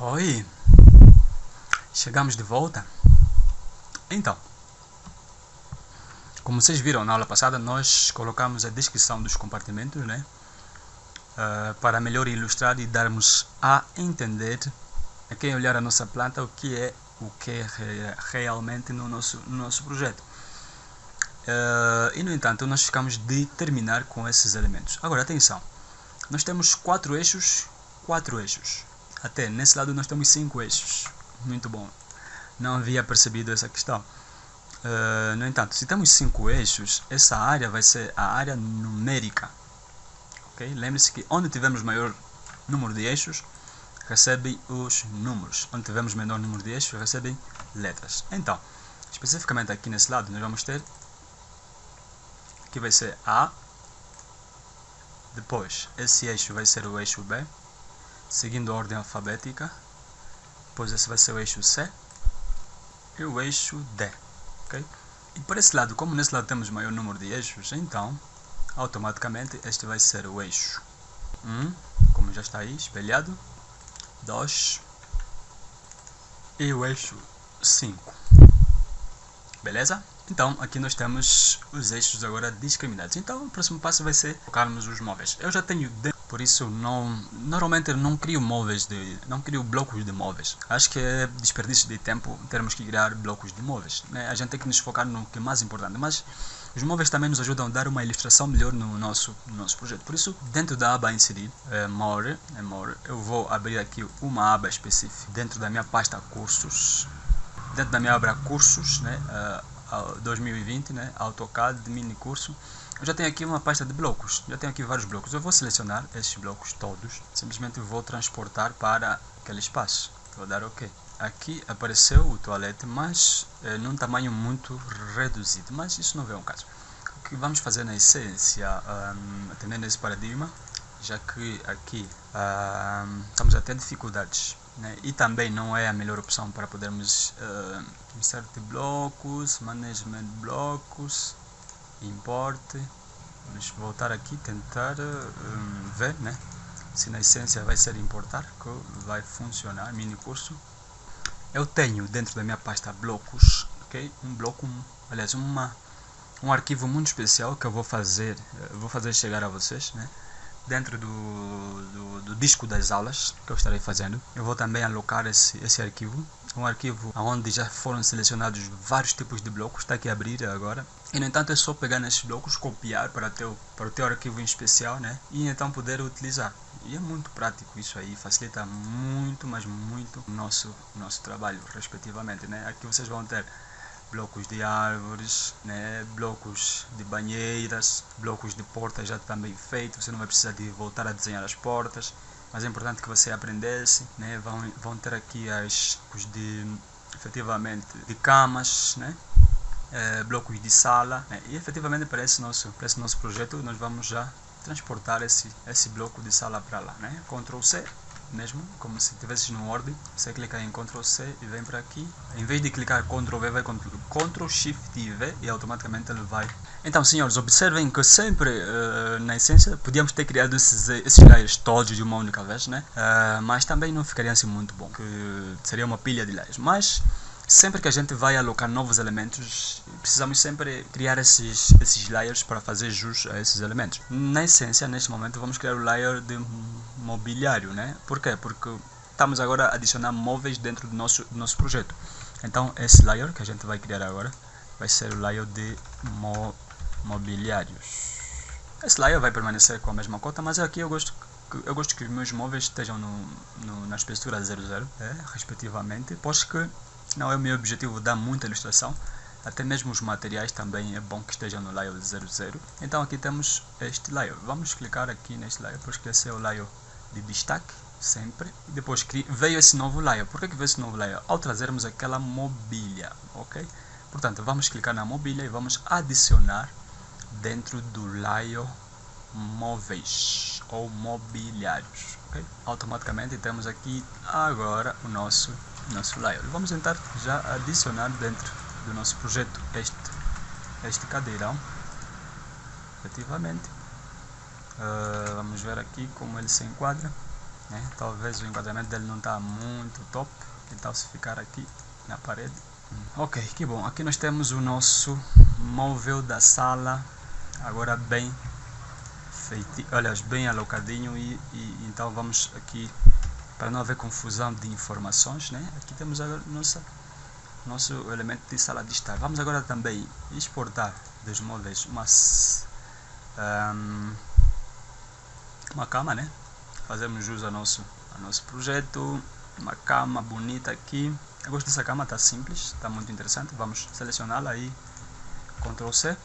Oi, chegamos de volta. Então, como vocês viram na aula passada, nós colocamos a descrição dos compartimentos, né? Uh, para melhor ilustrar e darmos a entender a quem olhar a nossa planta o que é o que é realmente no nosso, no nosso projeto. Uh, e no entanto, nós ficamos de terminar com esses elementos. Agora, atenção, nós temos quatro eixos, quatro eixos. Até nesse lado nós temos cinco eixos. Muito bom. Não havia percebido essa questão. Uh, no entanto, se temos cinco eixos, essa área vai ser a área numérica. Okay? Lembre-se que onde tivermos maior número de eixos, recebem os números. Onde tivermos menor número de eixos, recebem letras. Então, especificamente aqui nesse lado, nós vamos ter que vai ser A. Depois, esse eixo vai ser o eixo B, seguindo a ordem alfabética. Depois esse vai ser o eixo C e o eixo D ok? E por esse lado, como nesse lado temos maior número de eixos, então automaticamente este vai ser o eixo 1, como já está aí espelhado, 2 e o eixo 5. Beleza? Então, aqui nós temos os eixos agora discriminados. Então, o próximo passo vai ser colocarmos os móveis. Eu já tenho por isso não normalmente eu não crio móveis de não crio blocos de móveis acho que é desperdício de tempo termos que criar blocos de móveis né? a gente tem que nos focar no que é mais importante mas os móveis também nos ajudam a dar uma ilustração melhor no nosso, no nosso projeto. Por isso, dentro da aba inserir, é, more, é more, eu vou abrir aqui uma aba específica dentro da minha pasta cursos. Dentro da minha aba cursos, né, uh, 2020, né, AutoCAD, mini curso. Eu já tenho aqui uma pasta de blocos, já tenho aqui vários blocos. Eu vou selecionar esses blocos todos, simplesmente vou transportar para aquele espaço. Vou dar OK. Aqui apareceu o toalete, mas é, num tamanho muito reduzido, mas isso não vem ao caso. O que vamos fazer na essência, um, atendendo esse paradigma, já que aqui um, estamos a ter dificuldades né? e também não é a melhor opção para podermos uh, insert blocos, management blocos, import vamos voltar aqui tentar um, ver né? Se na essência vai ser importar que vai funcionar mini curso. Eu tenho dentro da minha pasta blocos ok? Um bloco um, aliás uma um arquivo muito especial que eu vou fazer vou fazer chegar a vocês né dentro do, do, do, disco das aulas que eu estarei fazendo. Eu vou também alocar esse, esse arquivo, um arquivo onde já foram selecionados vários tipos de blocos, está aqui a abrir agora. E no entanto é só pegar nesses blocos, copiar para, teu, para o teu arquivo em especial né? e então poder utilizar. E é muito prático isso aí, facilita muito, mas muito o nosso, nosso trabalho respectivamente. Né? Aqui vocês vão ter blocos de árvores, né, blocos de banheiras, blocos de portas já também feitos, você não vai precisar de voltar a desenhar as portas, mas é importante que você aprendesse, né, vão, vão ter aqui as de efetivamente de camas, né, é, blocos de sala, né, e efetivamente para esse nosso para esse nosso projeto nós vamos já transportar esse esse bloco de sala para lá, né, Ctrl C mesmo, como se tivesse no Word, você clica em Ctrl C e vem para aqui. Em vez de clicar Ctrl V, vai Ctrl Shift e V e automaticamente ele vai. Então, senhores, observem que sempre, uh, na essência, podíamos ter criado esses, esses layers todos de uma única vez, né? Uh, mas também não ficaria assim muito bom, que seria uma pilha de layers. Mas sempre que a gente vai alocar novos elementos, precisamos sempre criar esses, esses layers para fazer jus a esses elementos. Na essência, neste momento, vamos criar o layer de mobiliário, né? Por quê? Porque estamos agora a adicionar móveis dentro do nosso, do nosso projeto. Então, esse layer que a gente vai criar agora vai ser o layer de mo mobiliários. Esse layer vai permanecer com a mesma cota, mas aqui eu gosto eu gosto que os meus móveis estejam no, no, na espessura 00, é, respectivamente, pois que não é o meu objetivo dar muita ilustração, até mesmo os materiais também é bom que estejam no layer 00. Então aqui temos este layer. Vamos clicar aqui neste layer, porque esse é o layer de destaque, sempre. Depois veio esse novo layer. Por que, que veio esse novo layer? Ao trazermos aquela mobília, ok? Portanto, vamos clicar na mobília e vamos adicionar dentro do layer móveis ou mobiliários. Okay? Automaticamente temos aqui agora o nosso nosso layer. Vamos tentar já adicionar dentro do nosso projeto este este cadeirão efetivamente uh, vamos ver aqui como ele se enquadra né? talvez o enquadramento dele não está muito top então se ficar aqui na parede ok que bom aqui nós temos o nosso móvel da sala agora bem feito aliás bem alocadinho e, e então vamos aqui para não haver confusão de informações né? Aqui temos a nossa nosso elemento de sala de estar. Vamos agora também exportar dos móveis umas um, uma cama né? Fazemos jus ao nosso, ao nosso projeto. Uma cama bonita aqui. Eu gosto dessa cama, está simples, está muito interessante. Vamos selecioná-la aí. Ctrl C.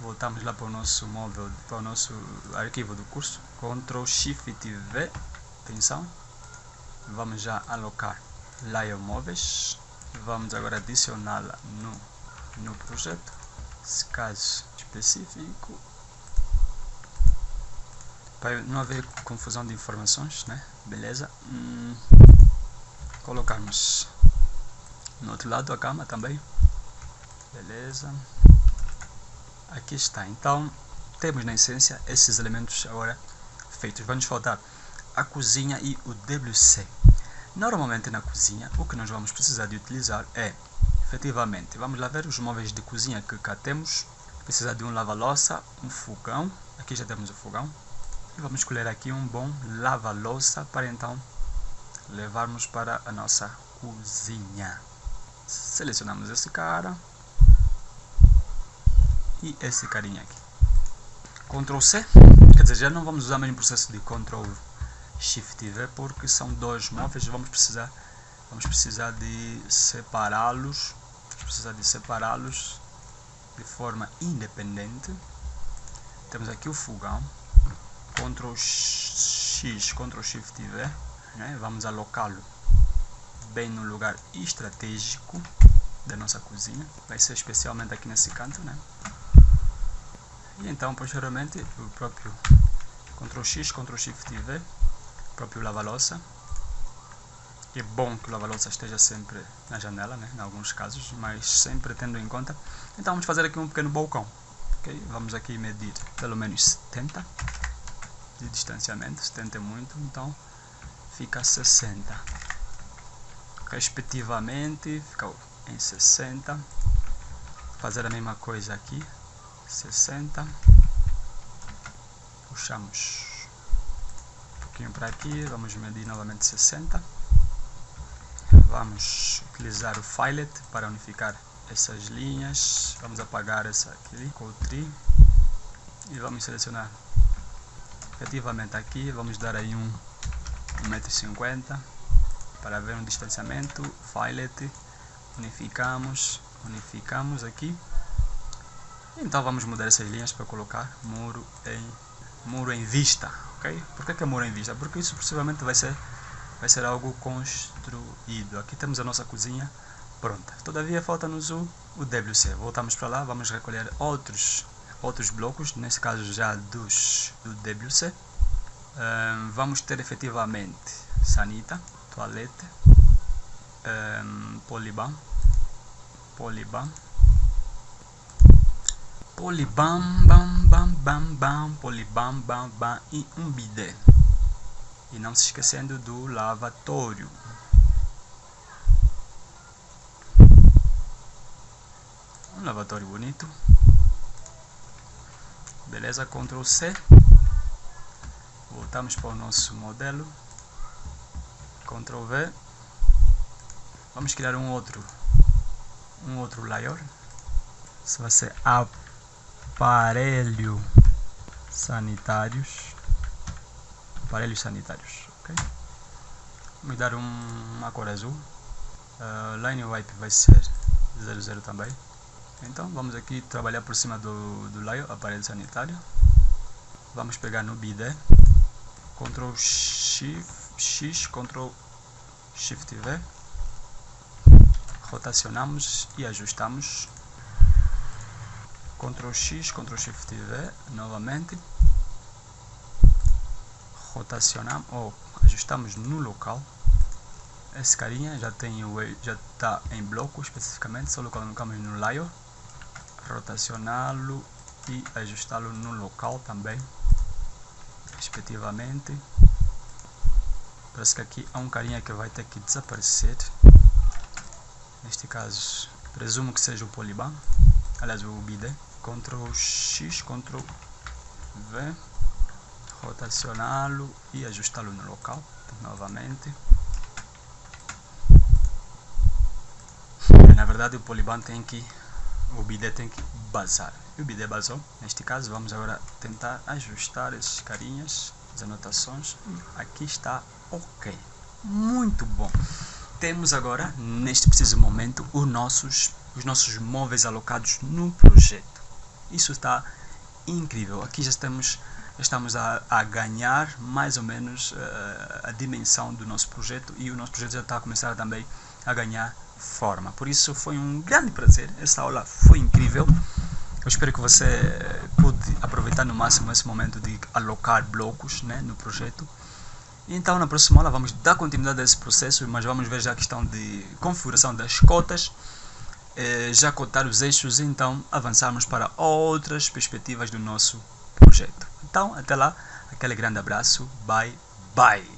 Voltamos lá para o nosso móvel, para o nosso arquivo do curso. Ctrl Shift V atenção vamos já alocar layer móveis vamos agora adicioná-la no, no projeto caso específico para não haver confusão de informações, né? Beleza? Hum, colocarmos no outro lado da cama também. Beleza? Aqui está. Então, temos na essência esses elementos agora feitos. Vai nos faltar a cozinha e o WC. Normalmente na cozinha, o que nós vamos precisar de utilizar é, efetivamente, vamos lá ver os móveis de cozinha que cá temos. Precisa de um lava-louça, um fogão. Aqui já temos o fogão e vamos escolher aqui um bom lava-louça para então levarmos para a nossa cozinha. Selecionamos esse cara e esse carinha aqui. Ctrl C, quer dizer, já não vamos usar o mesmo processo de Ctrl Shift V porque são dois móveis, vamos precisar vamos precisar de separá-los, precisar de separá-los de forma independente. Temos aqui o fogão, Ctrl X, Ctrl Shift V, né? vamos alocá-lo bem no lugar estratégico da nossa cozinha, vai ser especialmente aqui nesse canto, né? E então, posteriormente, o próprio Ctrl X, Ctrl Shift V, próprio lava-louça. É bom que o lava-louça esteja sempre na janela, né? em alguns casos, mas sempre tendo em conta. Então, vamos fazer aqui um pequeno balcão. Okay? Vamos aqui medir pelo menos 70 de distanciamento, 70 é muito, então fica 60. Respectivamente, fica em 60. Fazer a mesma coisa aqui, 60. Puxamos pouquinho para aqui, vamos medir novamente 60. Vamos utilizar o filet para unificar essas linhas. Vamos apagar essa aqui, Ctrl e vamos selecionar efetivamente aqui vamos dar aí um 1,50m para ver um distanciamento filet unificamos unificamos aqui então vamos mudar essas linhas para colocar muro em muro em vista por que, que é muro em vista? Porque isso possivelmente vai ser vai ser algo construído. Aqui temos a nossa cozinha pronta. Todavia falta-nos o, o WC voltamos para lá vamos recolher outros outros blocos, nesse caso já dos do WC. Um, vamos ter efetivamente sanita, toalete, um, poliban, poliban, polibam, bam, bam, bam, bam, polibam, bam, bam e um bidé. E não se esquecendo do lavatório. Um lavatório bonito. Beleza Ctrl C. Voltamos para o nosso modelo. Ctrl V. Vamos criar um outro um outro layer isso vai ser aparelho sanitários aparelhos sanitários ok vamos dar um, uma cor azul uh, line wipe vai ser 00 também então vamos aqui trabalhar por cima do, do layer, aparelho sanitário. Vamos pegar no BIDE, Ctrl Shift, X, Ctrl Shift V. Rotacionamos e ajustamos. Ctrl X, Ctrl Shift V novamente. Rotacionamos ou ajustamos no local esse carinha já tem o já está em bloco especificamente, só colocamos no layer rotacioná-lo e ajustá-lo no local também, respectivamente. Parece que aqui há um carinha que vai ter que desaparecer. Neste caso, presumo que seja o Poliban, aliás o BID. Ctrl X, Ctrl V, rotacioná-lo e ajustá-lo no local novamente. Na verdade o Poliban tem que, o BID tem que basar. E o BID basou. Neste caso vamos agora tentar ajustar esses carinhas, as anotações. Aqui está ok. Muito bom. Temos agora, neste preciso momento, os nossos, os nossos móveis alocados no projeto. Isso está incrível. Aqui já estamos, estamos a, a ganhar mais ou menos uh, a dimensão do nosso projeto e o nosso projeto já está a começar também a ganhar forma. Por isso foi um grande prazer. Essa aula foi incrível. Eu espero que você pude aproveitar no máximo esse momento de alocar blocos né, no projeto. Então na próxima aula vamos dar continuidade a esse processo, mas vamos ver já a questão de configuração das cotas eh, já cotar os eixos e então avançarmos para outras perspectivas do nosso projeto. Então, até lá, aquele grande abraço, bye bye!